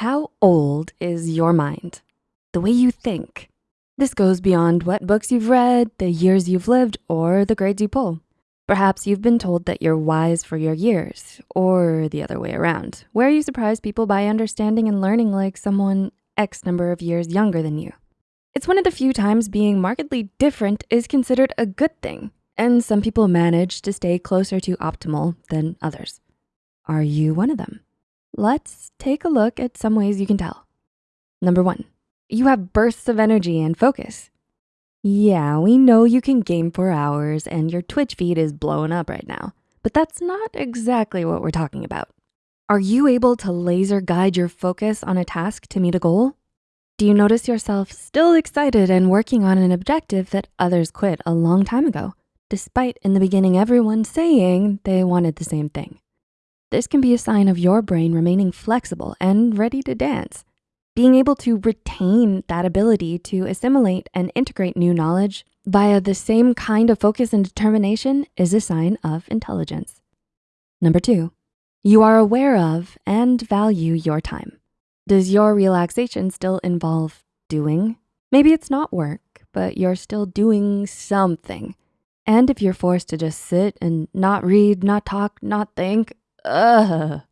How old is your mind? The way you think. This goes beyond what books you've read, the years you've lived, or the grades you pull. Perhaps you've been told that you're wise for your years, or the other way around, where you surprise people by understanding and learning like someone X number of years younger than you. It's one of the few times being markedly different is considered a good thing, and some people manage to stay closer to optimal than others. Are you one of them? Let's take a look at some ways you can tell. Number one, you have bursts of energy and focus. Yeah, we know you can game for hours and your Twitch feed is blowing up right now, but that's not exactly what we're talking about. Are you able to laser guide your focus on a task to meet a goal? Do you notice yourself still excited and working on an objective that others quit a long time ago, despite in the beginning everyone saying they wanted the same thing? This can be a sign of your brain remaining flexible and ready to dance. Being able to retain that ability to assimilate and integrate new knowledge via the same kind of focus and determination is a sign of intelligence. Number two, you are aware of and value your time. Does your relaxation still involve doing? Maybe it's not work, but you're still doing something. And if you're forced to just sit and not read, not talk, not think, ugh.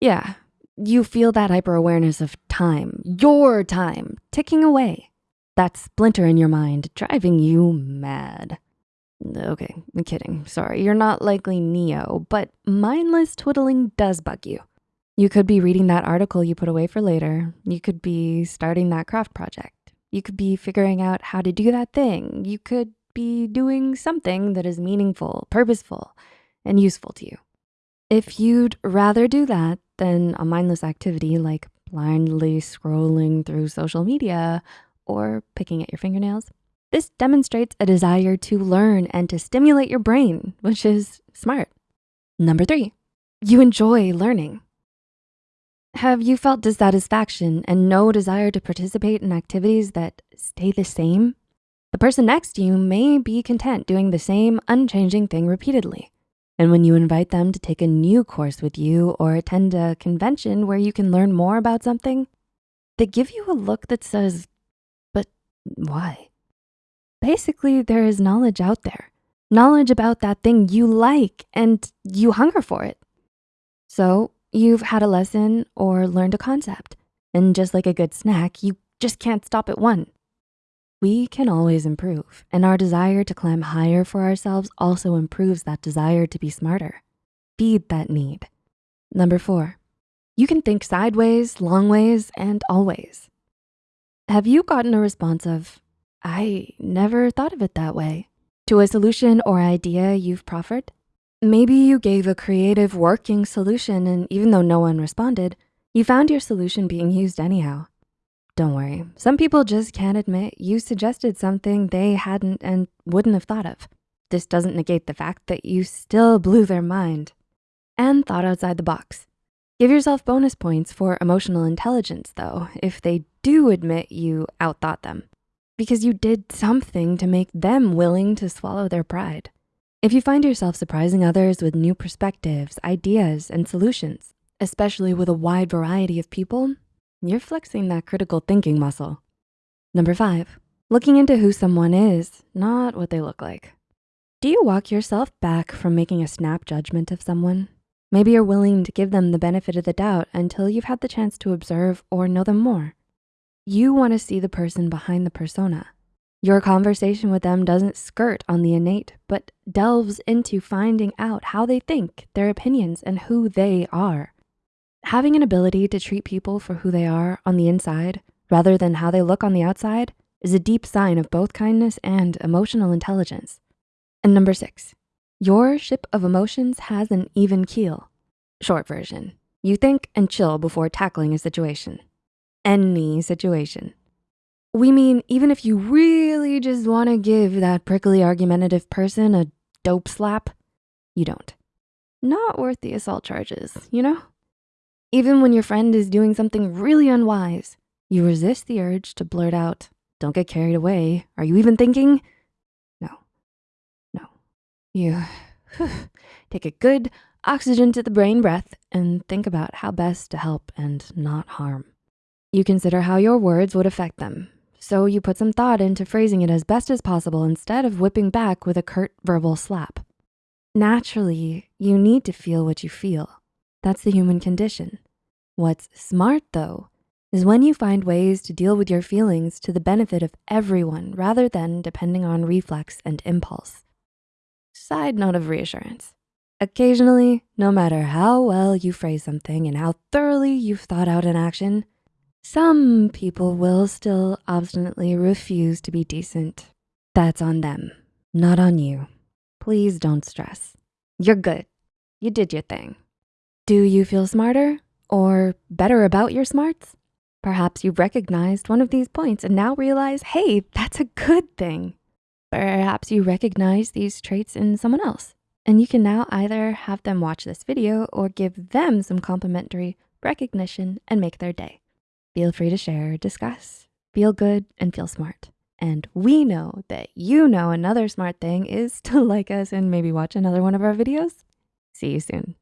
Yeah, you feel that hyper awareness of time, your time, ticking away. That splinter in your mind driving you mad. Okay, I'm kidding, sorry. You're not likely Neo, but mindless twiddling does bug you. You could be reading that article you put away for later. You could be starting that craft project. You could be figuring out how to do that thing. You could be doing something that is meaningful, purposeful, and useful to you. If you'd rather do that than a mindless activity like blindly scrolling through social media or picking at your fingernails, this demonstrates a desire to learn and to stimulate your brain, which is smart. Number three, you enjoy learning. Have you felt dissatisfaction and no desire to participate in activities that stay the same? The person next to you may be content doing the same unchanging thing repeatedly. And when you invite them to take a new course with you or attend a convention where you can learn more about something, they give you a look that says, but why? Basically, there is knowledge out there, knowledge about that thing you like and you hunger for it. So you've had a lesson or learned a concept and just like a good snack, you just can't stop at one. We can always improve and our desire to climb higher for ourselves also improves that desire to be smarter. Feed that need. Number four, you can think sideways, long ways, and always. Have you gotten a response of, I never thought of it that way, to a solution or idea you've proffered? Maybe you gave a creative working solution and even though no one responded, you found your solution being used anyhow. Don't worry, some people just can't admit you suggested something they hadn't and wouldn't have thought of. This doesn't negate the fact that you still blew their mind and thought outside the box. Give yourself bonus points for emotional intelligence though, if they do admit you outthought them because you did something to make them willing to swallow their pride. If you find yourself surprising others with new perspectives, ideas, and solutions, especially with a wide variety of people, you're flexing that critical thinking muscle. Number five, looking into who someone is, not what they look like. Do you walk yourself back from making a snap judgment of someone? Maybe you're willing to give them the benefit of the doubt until you've had the chance to observe or know them more. You wanna see the person behind the persona. Your conversation with them doesn't skirt on the innate, but delves into finding out how they think, their opinions, and who they are. Having an ability to treat people for who they are on the inside rather than how they look on the outside is a deep sign of both kindness and emotional intelligence. And number six, your ship of emotions has an even keel. Short version, you think and chill before tackling a situation. Any situation. We mean even if you really just wanna give that prickly argumentative person a dope slap, you don't. Not worth the assault charges, you know? Even when your friend is doing something really unwise, you resist the urge to blurt out, don't get carried away. Are you even thinking? No, no. You take a good oxygen to the brain breath and think about how best to help and not harm. You consider how your words would affect them. So you put some thought into phrasing it as best as possible instead of whipping back with a curt verbal slap. Naturally, you need to feel what you feel. That's the human condition. What's smart though, is when you find ways to deal with your feelings to the benefit of everyone rather than depending on reflex and impulse. Side note of reassurance. Occasionally, no matter how well you phrase something and how thoroughly you've thought out an action, some people will still obstinately refuse to be decent. That's on them, not on you. Please don't stress. You're good. You did your thing. Do you feel smarter or better about your smarts? Perhaps you've recognized one of these points and now realize, hey, that's a good thing. Perhaps you recognize these traits in someone else and you can now either have them watch this video or give them some complimentary recognition and make their day. Feel free to share, discuss, feel good, and feel smart. And we know that you know another smart thing is to like us and maybe watch another one of our videos. See you soon.